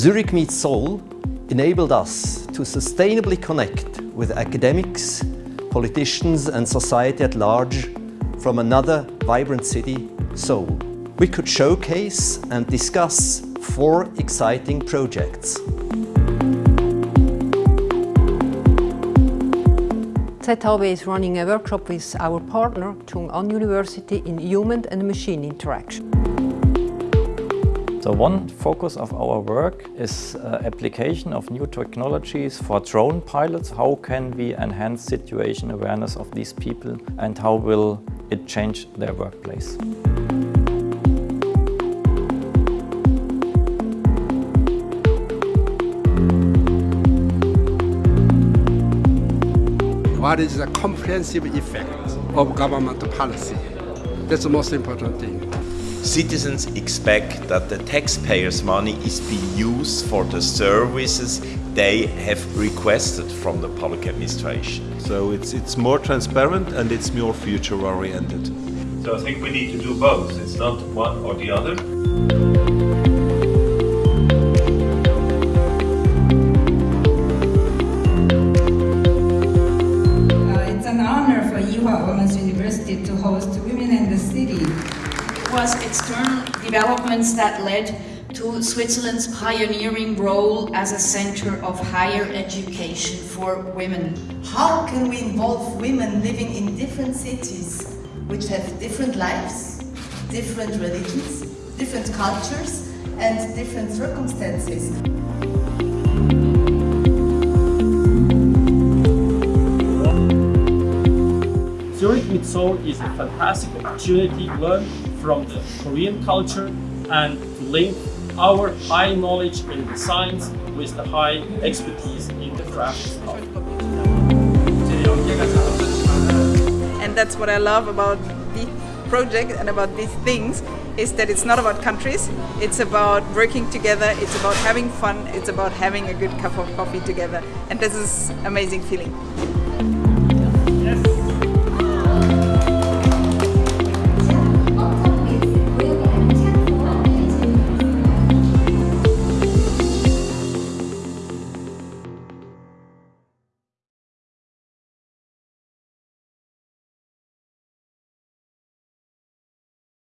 Zurich Meets Seoul enabled us to sustainably connect with academics, politicians and society at large from another vibrant city, Seoul. We could showcase and discuss four exciting projects. ZHAW is running a workshop with our partner, Chung-Ang University in human and machine interaction. So one focus of our work is uh, application of new technologies for drone pilots. How can we enhance situation awareness of these people and how will it change their workplace? What is the comprehensive effect of government policy? That's the most important thing. Citizens expect that the taxpayers' money is being used for the services they have requested from the public administration. So it's, it's more transparent and it's more future oriented. So I think we need to do both. It's not one or the other. Uh, it's an honor for Ewha Women's University to host Women in the City. Was external developments that led to Switzerland's pioneering role as a center of higher education for women. How can we involve women living in different cities which have different lives, different religions, different cultures and different circumstances? Seoul is a fantastic opportunity to learn from the Korean culture and to link our high knowledge in the science with the high expertise in the crafts And that's what I love about this project and about these things is that it's not about countries, it's about working together, it's about having fun, it's about having a good cup of coffee together. And this is amazing feeling.